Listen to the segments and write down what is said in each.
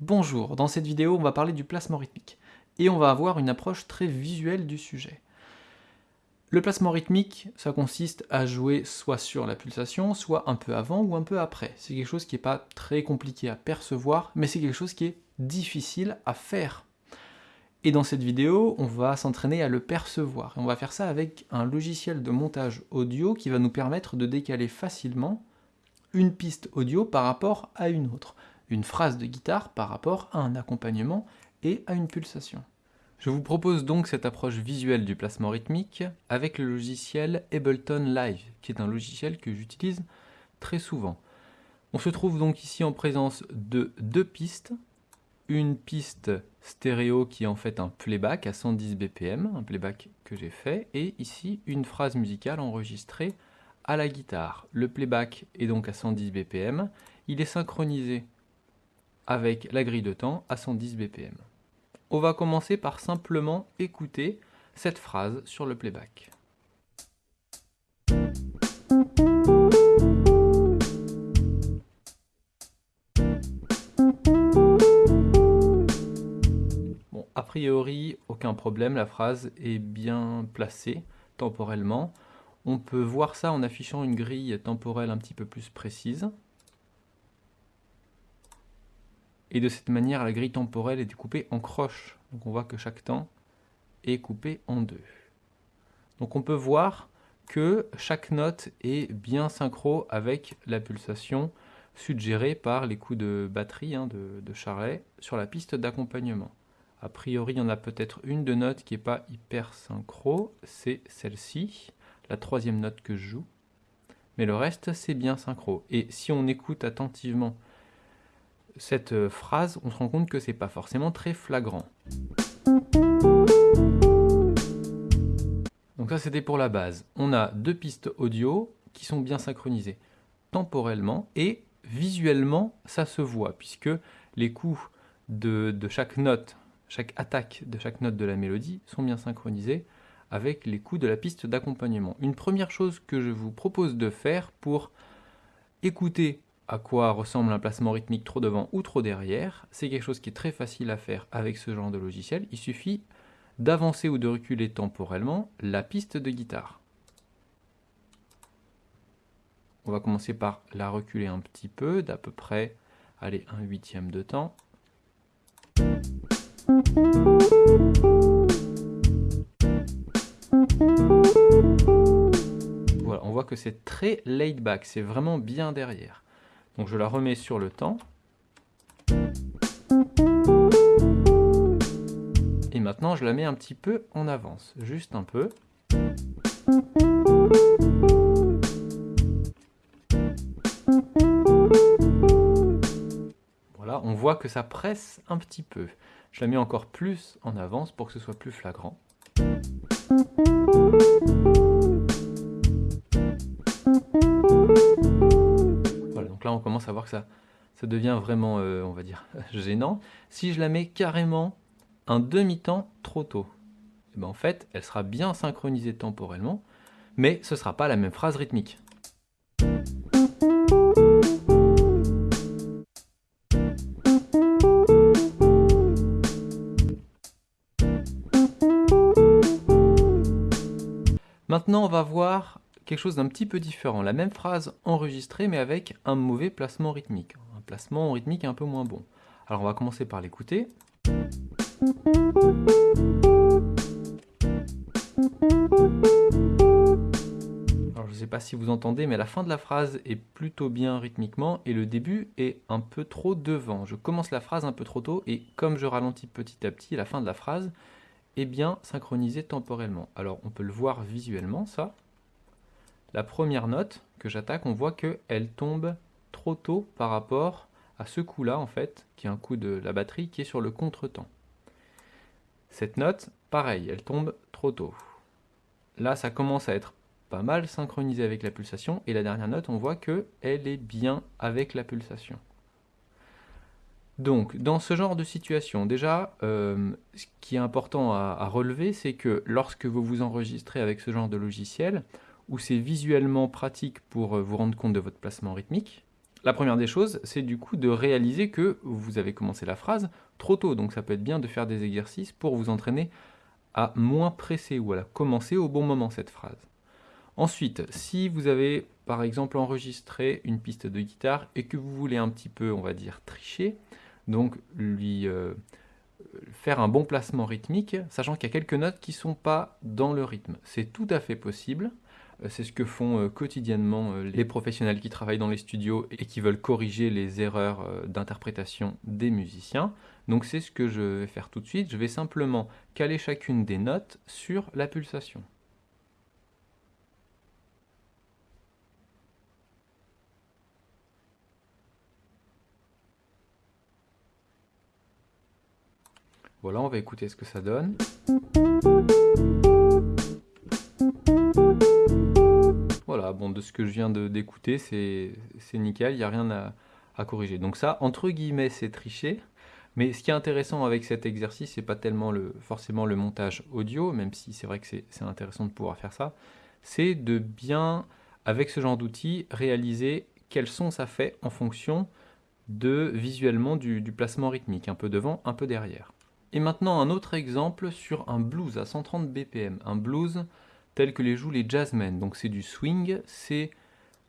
Bonjour, dans cette vidéo on va parler du placement rythmique et on va avoir une approche très visuelle du sujet. Le placement rythmique, ça consiste à jouer soit sur la pulsation, soit un peu avant ou un peu après. C'est quelque chose qui n'est pas très compliqué à percevoir, mais c'est quelque chose qui est difficile à faire. Et dans cette vidéo, on va s'entraîner à le percevoir. Et on va faire ça avec un logiciel de montage audio qui va nous permettre de décaler facilement une piste audio par rapport à une autre une phrase de guitare par rapport à un accompagnement et à une pulsation. Je vous propose donc cette approche visuelle du placement rythmique avec le logiciel Ableton Live, qui est un logiciel que j'utilise très souvent. On se trouve donc ici en présence de deux pistes, une piste stéréo qui est en fait un playback à 110 BPM, un playback que j'ai fait, et ici une phrase musicale enregistrée à la guitare. Le playback est donc à 110 BPM, il est synchronisé avec la grille de temps à 110 BPM. On va commencer par simplement écouter cette phrase sur le playback. Priori, aucun problème, la phrase est bien placée temporellement. On peut voir ça en affichant une grille temporelle un petit peu plus précise. Et de cette manière, la grille temporelle est découpée en croche. Donc on voit que chaque temps est coupé en deux. Donc on peut voir que chaque note est bien synchro avec la pulsation suggérée par les coups de batterie hein, de, Charlet sur la piste d'accompagnement. A priori, il y en a peut-être une de notes qui n'est pas hyper synchro, c'est celle-ci, la troisième note que je joue. Mais le reste, c'est bien synchro. Et si on écoute attentivement cette euh, phrase, on se rend compte que c'est pas forcément très flagrant. Donc ça c'était pour la base. On a deux pistes audio qui sont bien synchronisées temporellement et visuellement ça se voit puisque les coups de, de, chaque note, chaque attaque de chaque note de la mélodie sont bien synchronisés avec les coups de la piste d'accompagnement. Une première chose que je vous propose de faire pour écouter à quoi ressemble un placement rythmique trop devant ou trop derrière. C'est quelque chose qui est très facile à faire avec ce genre de logiciel. Il suffit d'avancer ou de reculer temporellement la piste de guitare. On va commencer par la reculer un petit peu, d'à peu près, allez, un huitième de temps. Voilà, on voit que c'est très laid back, c'est vraiment bien derrière. Donc je la remets sur le temps. Et maintenant je la mets un petit peu en avance, juste un peu. Voilà, on voit que ça presse un petit peu. Je la mets encore plus en avance pour que ce soit plus flagrant. on commence à voir que ça, ça devient vraiment, euh, on va dire, gênant. Si je la mets carrément un demi-temps trop tôt, eh ben en fait, elle sera bien synchronisée temporellement, mais ce ne sera pas la même phrase rythmique. Maintenant, on va voir quelque chose d'un petit peu différent. La même phrase enregistrée, mais avec un mauvais placement rythmique. Un placement rythmique un peu moins bon. Alors on va commencer par l'écouter. Alors je ne sais pas si vous entendez, mais la fin de la phrase est plutôt bien rythmiquement et le début est un peu trop devant. Je commence la phrase un peu trop tôt et comme je ralentis petit à petit, la fin de la phrase est bien synchronisée temporellement. Alors on peut le voir visuellement ça la première note que j'attaque, on voit qu'elle tombe trop tôt par rapport à ce coup-là, en fait, qui est un coup de la batterie qui est sur le contretemps. Cette note, pareil, elle tombe trop tôt. Là, ça commence à être pas mal synchronisé avec la pulsation, et la dernière note, on voit qu'elle est bien avec la pulsation. Donc, dans ce genre de situation, déjà, euh, ce qui est important à, relever, c'est que lorsque vous vous enregistrez avec ce genre de logiciel, où c'est visuellement pratique pour euh, vous rendre compte de votre placement rythmique, la première des choses, c'est du coup de réaliser que vous avez commencé la phrase trop tôt. Donc ça peut être bien de faire des exercices pour vous entraîner à moins presser ou à commencer au bon moment cette phrase. Ensuite, si vous avez par exemple enregistré une piste de guitare et que vous voulez un petit peu, on va dire, tricher, donc lui euh, faire un bon placement rythmique, sachant qu'il y a quelques notes qui ne sont pas dans le rythme. C'est tout à fait possible. Euh, c'est ce que font euh, quotidiennement les professionnels qui travaillent dans les studios et qui veulent corriger les erreurs d'interprétation des musiciens. Donc c'est ce que je vais faire tout de suite. Je vais simplement caler chacune des notes sur la pulsation. Voilà, on va écouter ce que ça donne. Voilà, bon, de ce que je viens d'écouter, c'est nickel, il n'y a rien à, corriger. Donc ça, entre guillemets, c'est triché. Mais ce qui est intéressant avec cet exercice, c'est pas tellement le, forcément le montage audio, même si c'est vrai que c'est intéressant de pouvoir faire ça, c'est de bien, avec ce genre d'outil, réaliser quel son ça fait en fonction de visuellement du placement rythmique, un peu devant, un peu derrière. Et maintenant un autre exemple sur un blues à 130 BPM, un blues tel que les jouent les jazzmen. Donc c'est du swing, c'est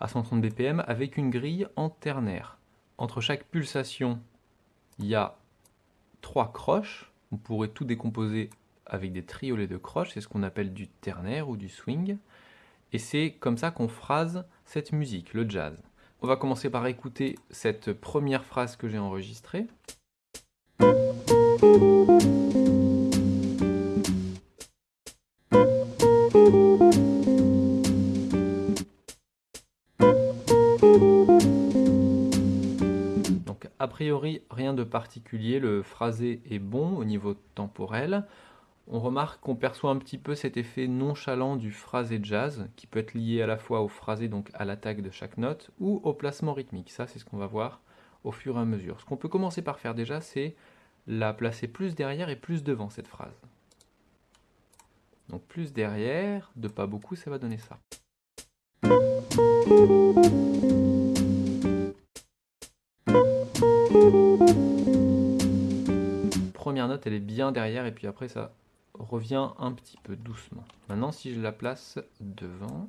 à 130 BPM avec une grille en ternaire. Entre chaque pulsation, il y a trois croches. On pourrait tout décomposer avec des triolets de croches, c'est ce qu'on appelle du ternaire ou du swing. Et c'est comme ça qu'on phrase cette musique, le jazz. On va commencer par écouter cette première phrase que j'ai enregistrée. Donc a priori rien de particulier, le phrasé est bon au niveau temporel. On remarque qu'on perçoit un petit peu cet effet nonchalant du phrasé jazz, qui peut être lié à la fois au phrasé, donc à l'attaque de chaque note, ou au placement rythmique. Ça, c'est ce qu'on va voir au fur et à mesure. Ce qu'on peut commencer par faire déjà, c'est la placer plus derrière et plus devant cette phrase. Donc plus derrière, de pas beaucoup, ça va donner ça. Première note, elle est bien derrière et puis après ça revient un petit peu doucement. Maintenant, si je la place devant...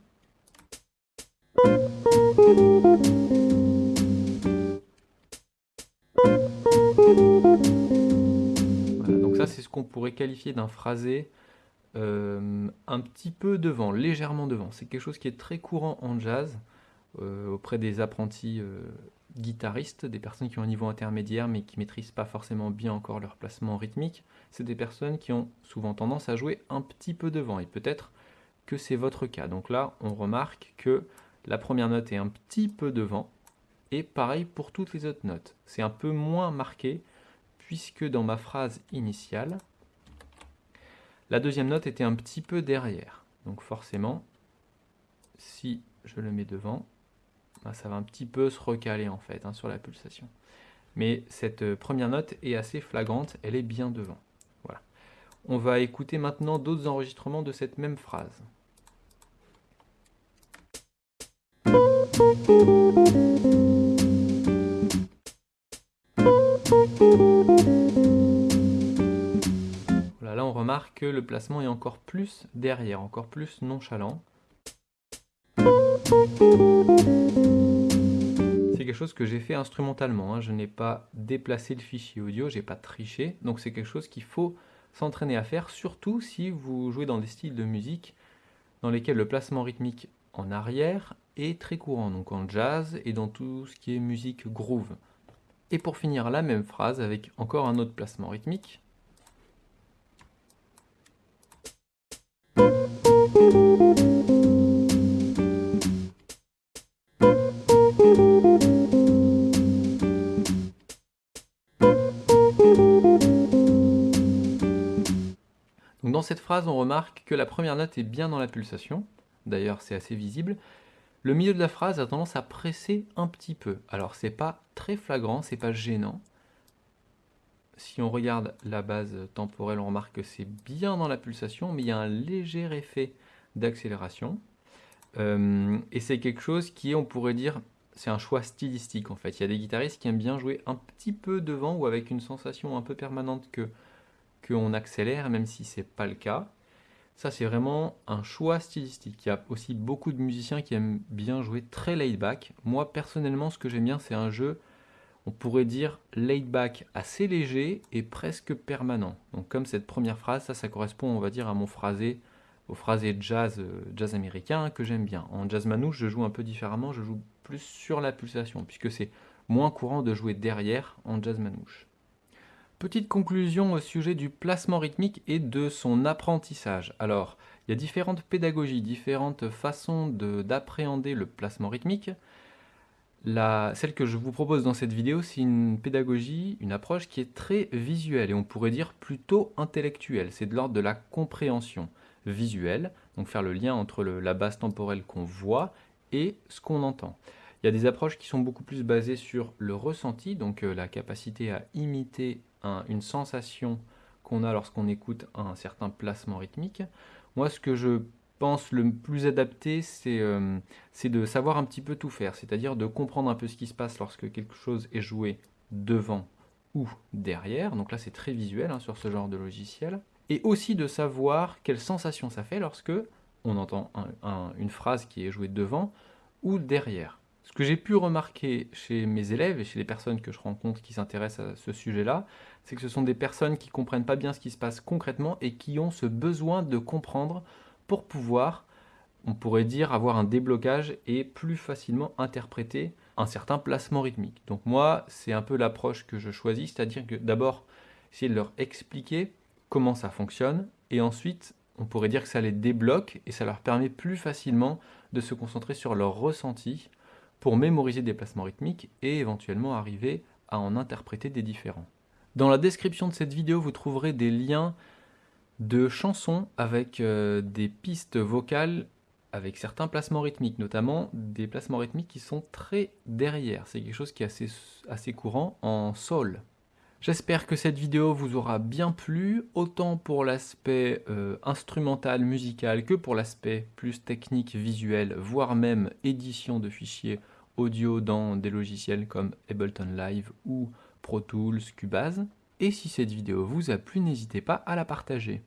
c'est ce qu'on pourrait qualifier d'un phrasé euh, un petit peu devant, légèrement devant. C'est quelque chose qui est très courant en jazz, euh, auprès des apprentis euh, guitaristes, des personnes qui ont un niveau intermédiaire mais qui maîtrisent pas forcément bien encore leur placement rythmique. C'est des personnes qui ont souvent tendance à jouer un petit peu devant, et peut-être que c'est votre cas. Donc là, on remarque que la première note est un petit peu devant, et pareil pour toutes les autres notes. C'est un peu moins marqué, puisque dans ma phrase initiale, la deuxième note était un petit peu derrière. Donc forcément, si je le mets devant, bah, ça va un petit peu se recaler en fait hein, sur la pulsation. Mais cette euh, première note est assez flagrante, elle est bien devant. Voilà. On va écouter maintenant d'autres enregistrements de cette même phrase. Que le placement est encore plus derrière, encore plus nonchalant. C'est quelque chose que j'ai fait instrumentalement, hein. je n'ai pas déplacé le fichier audio, j'ai pas triché, donc c'est quelque chose qu'il faut s'entraîner à faire, surtout si vous jouez dans des styles de musique dans lesquels le placement rythmique en arrière est très courant, donc en jazz et dans tout ce qui est musique groove. Et pour finir la même phrase avec encore un autre placement rythmique, dans cette phrase, on remarque que la première note est bien dans la pulsation, d'ailleurs c'est assez visible. Le milieu de la phrase a tendance à presser un petit peu. Alors c'est pas très flagrant, c'est pas gênant, si on regarde la base temporelle, on remarque que c'est bien dans la pulsation, mais il y a un léger effet d'accélération. Euh, et c'est quelque chose qui est, on pourrait dire, c'est un choix stylistique en fait. Il y a des guitaristes qui aiment bien jouer un petit peu devant ou avec une sensation un peu permanente que qu'on accélère, même si c'est pas le cas. Ça, c'est vraiment un choix stylistique. Il y a aussi beaucoup de musiciens qui aiment bien jouer très laid back. Moi, personnellement, ce que j'aime bien, c'est un jeu, on pourrait dire laid back assez léger et presque permanent. Donc, comme cette première phrase, ça, ça correspond, on va dire, à mon phrasé, au phrasé jazz, euh, jazz américain que j'aime bien. En jazz manouche, je joue un peu différemment, je joue plus sur la pulsation, puisque c'est moins courant de jouer derrière en jazz manouche. Petite conclusion au sujet du placement rythmique et de son apprentissage. Alors, il y a différentes pédagogies, différentes façons d'appréhender le placement rythmique. La, celle que je vous propose dans cette vidéo, c'est une pédagogie, une approche qui est très visuelle et on pourrait dire plutôt intellectuelle. C'est de l'ordre de la compréhension visuelle, donc faire le lien entre la base temporelle qu'on voit et ce qu'on entend. Il y a des approches qui sont beaucoup plus basées sur le ressenti, donc euh, la capacité à imiter une sensation qu'on a lorsqu'on écoute un certain placement rythmique. Moi, ce que je pense le plus adapté, euh, c'est de savoir un petit peu tout faire, c'est-à-dire de comprendre un peu ce qui se passe lorsque quelque chose est joué devant ou derrière. Donc là, c'est très visuel hein, sur ce genre de logiciel. Et aussi de savoir quelle sensation ça fait lorsque on entend une phrase qui est jouée devant ou derrière. Ce que j'ai pu remarquer chez mes élèves et chez les personnes que je rencontre qui s'intéressent à ce sujet-là, c'est que ce sont des personnes qui comprennent pas bien ce qui se passe concrètement et qui ont ce besoin de comprendre pour pouvoir, on pourrait dire, avoir un déblocage et plus facilement interpréter un certain placement rythmique. Donc moi, c'est un peu l'approche que je choisis, c'est-à-dire que d'abord, essayer de leur expliquer comment ça fonctionne, et ensuite, on pourrait dire que ça les débloque et ça leur permet plus facilement de se concentrer sur leur ressenti pour mémoriser des placements rythmiques et éventuellement arriver à en interpréter des différents. Dans la description de cette vidéo, vous trouverez des liens de chansons avec euh, des pistes vocales avec certains placements rythmiques, notamment des placements rythmiques qui sont très derrière. C'est quelque chose qui est assez, assez courant en sol. J'espère que cette vidéo vous aura bien plu, autant pour l'aspect euh, instrumental, musical, que pour l'aspect plus technique, visuel, voire même édition de fichiers audio dans des logiciels comme Ableton Live ou Pro Tools, Cubase. Et si cette vidéo vous a plu, n'hésitez pas à la partager.